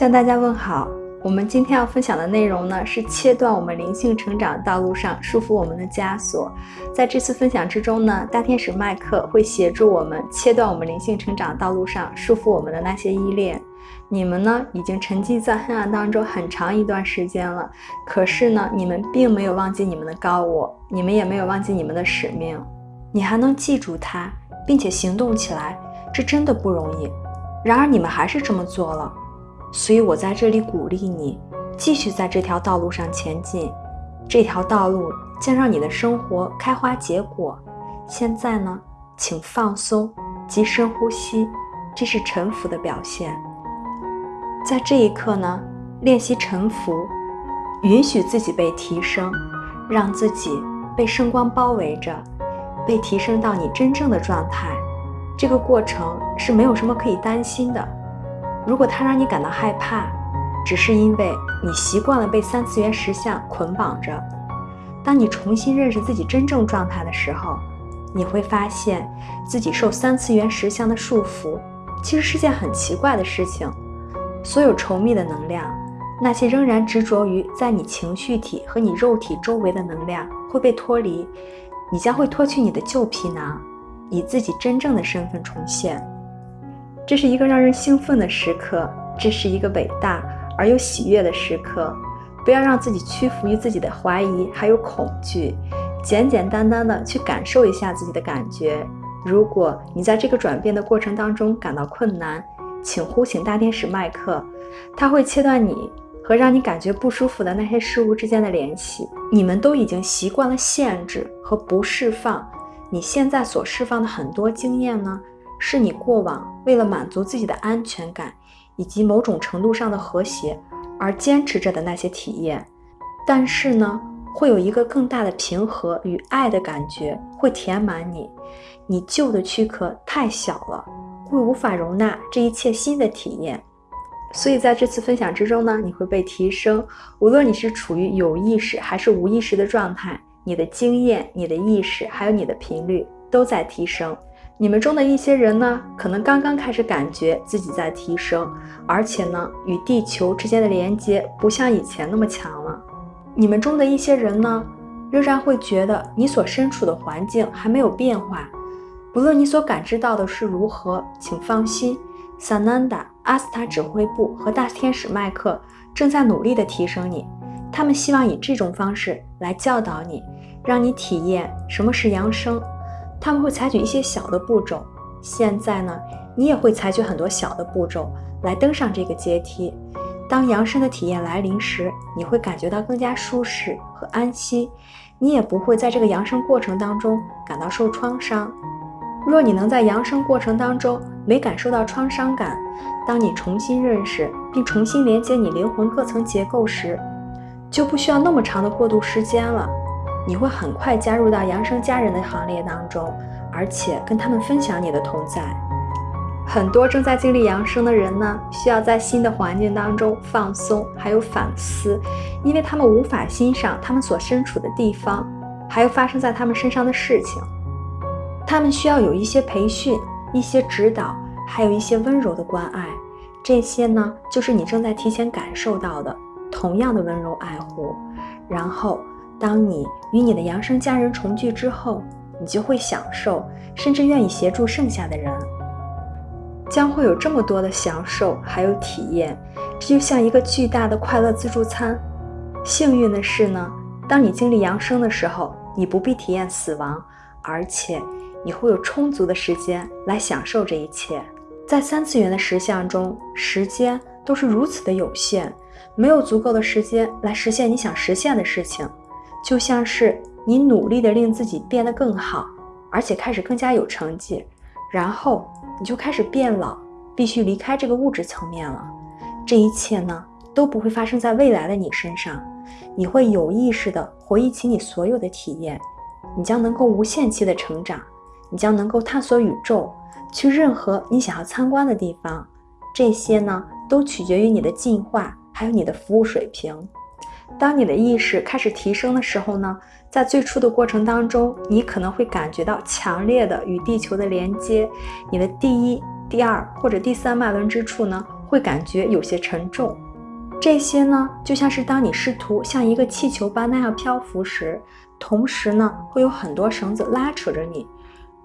向大家问好。我们今天要分享的内容呢，是切断我们灵性成长道路上束缚我们的枷锁。在这次分享之中呢，大天使麦克会协助我们切断我们灵性成长道路上束缚我们的那些依恋。你们呢，已经沉寂在黑暗当中很长一段时间了，可是呢，你们并没有忘记你们的高我，你们也没有忘记你们的使命。你还能记住它，并且行动起来，这真的不容易。然而，你们还是这么做了。所以我在这里鼓励你，继续在这条道路上前进。这条道路将让你的生活开花结果。现在呢，请放松，及深呼吸，这是臣服的表现。在这一刻呢，练习臣服，允许自己被提升，让自己被圣光包围着，被提升到你真正的状态。这个过程是没有什么可以担心的。如果它让你感到害怕，只是因为你习惯了被三次元实像捆绑着。当你重新认识自己真正状态的时候，你会发现自己受三次元实像的束缚，其实是件很奇怪的事情。所有稠密的能量，那些仍然执着于在你情绪体和你肉体周围的能量会被脱离，你将会脱去你的旧皮囊，以自己真正的身份重现。这是一个让人兴奋的时刻，这是一个伟大而又喜悦的时刻。不要让自己屈服于自己的怀疑还有恐惧，简简单单的去感受一下自己的感觉。如果你在这个转变的过程当中感到困难，请呼请大天使麦克，他会切断你和让你感觉不舒服的那些事物之间的联系。你们都已经习惯了限制和不释放，你现在所释放的很多经验呢？是你过往为了满足自己的安全感以及某种程度上的和谐而坚持着的那些体验，但是呢，会有一个更大的平和与爱的感觉会填满你。你旧的躯壳太小了，会无法容纳这一切新的体验。所以在这次分享之中呢，你会被提升。无论你是处于有意识还是无意识的状态，你的经验、你的意识还有你的频率都在提升。你们中的一些人呢，可能刚刚开始感觉自己在提升，而且呢，与地球之间的连接不像以前那么强了。你们中的一些人呢，仍然会觉得你所身处的环境还没有变化。不论你所感知到的是如何，请放心，萨南达、阿斯塔指挥部和大天使麦克正在努力地提升你。他们希望以这种方式来教导你，让你体验什么是扬升。他们会采取一些小的步骤，现在呢，你也会采取很多小的步骤来登上这个阶梯。当扬升的体验来临时，你会感觉到更加舒适和安心，你也不会在这个扬升过程当中感到受创伤。若你能在扬升过程当中没感受到创伤感，当你重新认识并重新连接你灵魂各层结构时，就不需要那么长的过渡时间了。你会很快加入到扬升家人的行列当中，而且跟他们分享你的同在。很多正在经历扬升的人呢，需要在新的环境当中放松，还有反思，因为他们无法欣赏他们所身处的地方，还有发生在他们身上的事情。他们需要有一些培训、一些指导，还有一些温柔的关爱。这些呢，就是你正在提前感受到的同样的温柔爱护，然后。当你与你的扬升家人重聚之后，你就会享受，甚至愿意协助剩下的人，将会有这么多的享受还有体验，这就像一个巨大的快乐自助餐。幸运的是呢，当你经历扬升的时候，你不必体验死亡，而且你会有充足的时间来享受这一切。在三次元的实相中，时间都是如此的有限，没有足够的时间来实现你想实现的事情。就像是你努力的令自己变得更好，而且开始更加有成绩，然后你就开始变老，必须离开这个物质层面了。这一切呢都不会发生在未来的你身上，你会有意识的回忆起你所有的体验，你将能够无限期的成长，你将能够探索宇宙，去任何你想要参观的地方。这些呢都取决于你的进化，还有你的服务水平。当你的意识开始提升的时候呢，在最初的过程当中，你可能会感觉到强烈的与地球的连接。你的第一、第二或者第三脉轮之处呢，会感觉有些沉重。这些呢，就像是当你试图像一个气球般那样漂浮时，同时呢，会有很多绳子拉扯着你。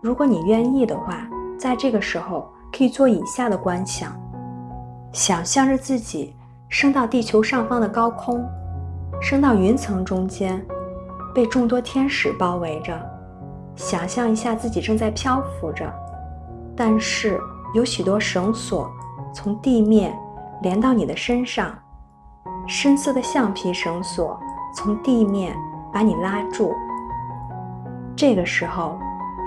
如果你愿意的话，在这个时候可以做以下的观想：想象着自己升到地球上方的高空，升到云层中间，被众多天使包围着。想象一下自己正在漂浮着，但是有许多绳索从地面连到你的身上。深色的橡皮绳索从地面把你拉住。这个时候，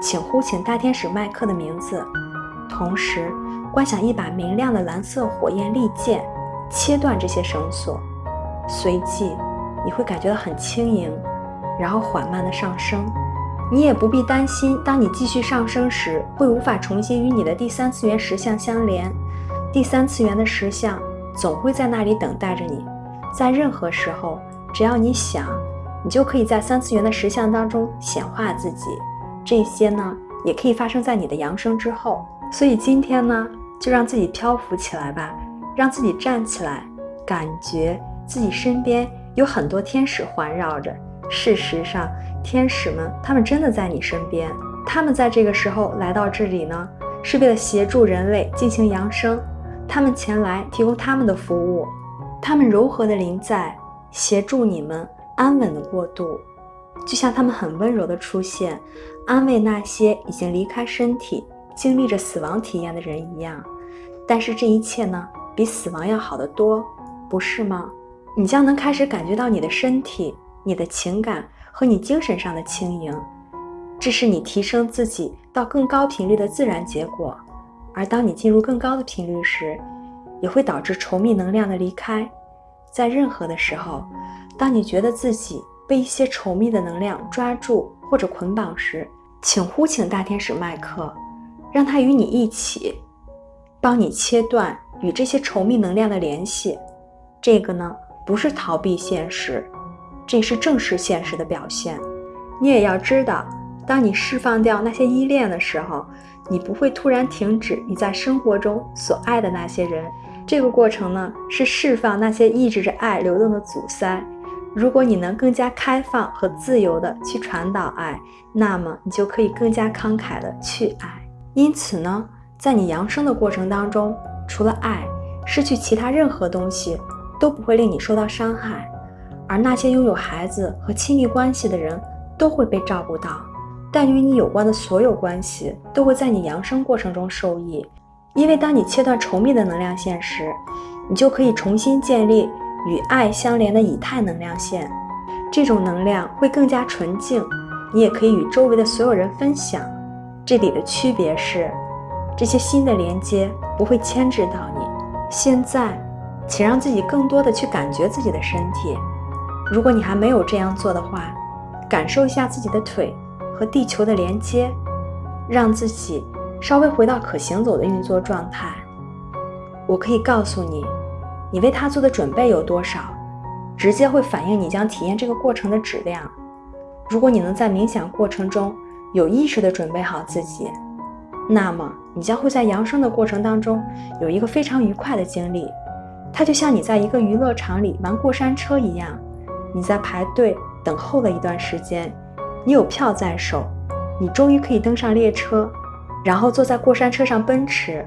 请呼请大天使麦克的名字，同时观想一把明亮的蓝色火焰利剑，切断这些绳索。随即，你会感觉到很轻盈，然后缓慢的上升。你也不必担心，当你继续上升时，会无法重新与你的第三次元实相相连。第三次元的实相总会在那里等待着你。在任何时候，只要你想，你就可以在三次元的实相当中显化自己。这些呢，也可以发生在你的扬升之后。所以今天呢，就让自己漂浮起来吧，让自己站起来，感觉自己身边有很多天使环绕着。事实上，天使们他们真的在你身边。他们在这个时候来到这里呢，是为了协助人类进行扬升。他们前来提供他们的服务。他们柔和的临在，协助你们安稳的过渡，就像他们很温柔的出现，安慰那些已经离开身体、经历着死亡体验的人一样。但是这一切呢，比死亡要好得多，不是吗？你将能开始感觉到你的身体、你的情感和你精神上的轻盈，这是你提升自己到更高频率的自然结果。而当你进入更高的频率时，也会导致稠密能量的离开。在任何的时候，当你觉得自己被一些稠密的能量抓住或者捆绑时，请呼请大天使麦克，让他与你一起，帮你切断与这些稠密能量的联系。这个呢，不是逃避现实，这是正视现实的表现。你也要知道，当你释放掉那些依恋的时候，你不会突然停止你在生活中所爱的那些人。这个过程呢，是释放那些抑制着爱流动的阻塞。如果你能更加开放和自由地去传导爱，那么你就可以更加慷慨地去爱。因此呢，在你扬升的过程当中，除了爱，失去其他任何东西都不会令你受到伤害。而那些拥有孩子和亲密关系的人都会被照顾到，但与你有关的所有关系都会在你扬升过程中受益。因为当你切断稠密的能量线时，你就可以重新建立与爱相连的以太能量线，这种能量会更加纯净。你也可以与周围的所有人分享。这里的区别是，这些新的连接不会牵制到你。现在，请让自己更多的去感觉自己的身体。如果你还没有这样做的话，感受一下自己的腿和地球的连接，让自己。稍微回到可行走的运作状态，我可以告诉你，你为它做的准备有多少，直接会反映你将体验这个过程的质量。如果你能在冥想过程中有意识地准备好自己，那么你将会在扬升的过程当中有一个非常愉快的经历。它就像你在一个娱乐场里玩过山车一样，你在排队等候了一段时间，你有票在手，你终于可以登上列车。然后坐在过山车上奔驰，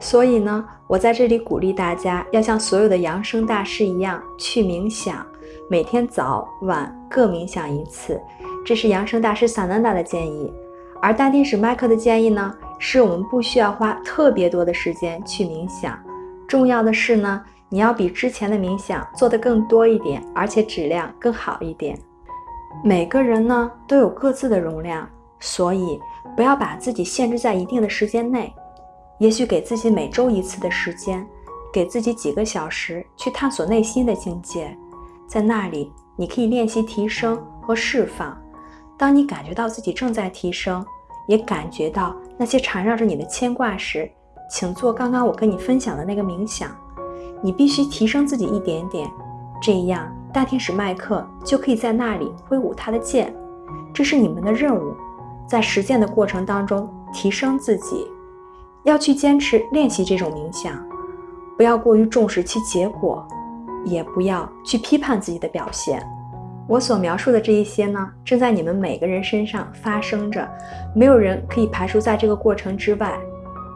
所以呢，我在这里鼓励大家要像所有的扬声大师一样去冥想，每天早晚各冥想一次。这是扬声大师萨南达的建议，而大天使麦克的建议呢，是我们不需要花特别多的时间去冥想。重要的是呢，你要比之前的冥想做得更多一点，而且质量更好一点。每个人呢都有各自的容量，所以。不要把自己限制在一定的时间内，也许给自己每周一次的时间，给自己几个小时去探索内心的境界，在那里你可以练习提升和释放。当你感觉到自己正在提升，也感觉到那些缠绕着你的牵挂时，请做刚刚我跟你分享的那个冥想。你必须提升自己一点点，这样大天使麦克就可以在那里挥舞他的剑。这是你们的任务。在实践的过程当中，提升自己，要去坚持练习这种冥想。不要过于重视其结果，也不要去批判自己的表现。我所描述的这一些呢，正在你们每个人身上发生着，没有人可以排除在这个过程之外。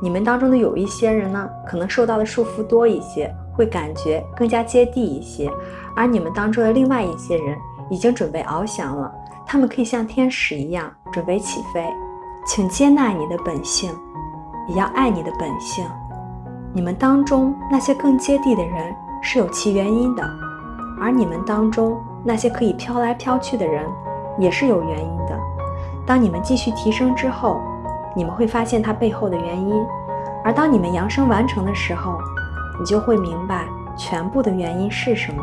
你们当中的有一些人呢，可能受到的束缚多一些，会感觉更加接地一些；而你们当中的另外一些人，已经准备翱翔了，他们可以像天使一样准备起飞。请接纳你的本性，也要爱你的本性。你们当中那些更接地的人是有其原因的，而你们当中。那些可以飘来飘去的人，也是有原因的。当你们继续提升之后，你们会发现它背后的原因；而当你们扬声完成的时候，你就会明白全部的原因是什么。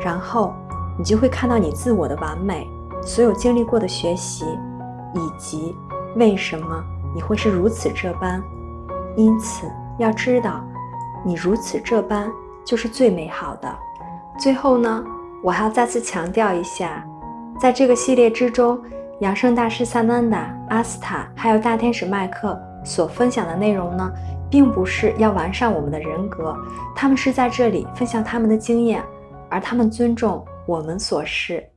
然后，你就会看到你自我的完美，所有经历过的学习，以及为什么你会是如此这般。因此，要知道，你如此这般就是最美好的。最后呢？我还要再次强调一下，在这个系列之中，养生大师萨南达、阿斯塔还有大天使麦克所分享的内容呢，并不是要完善我们的人格，他们是在这里分享他们的经验，而他们尊重我们所是。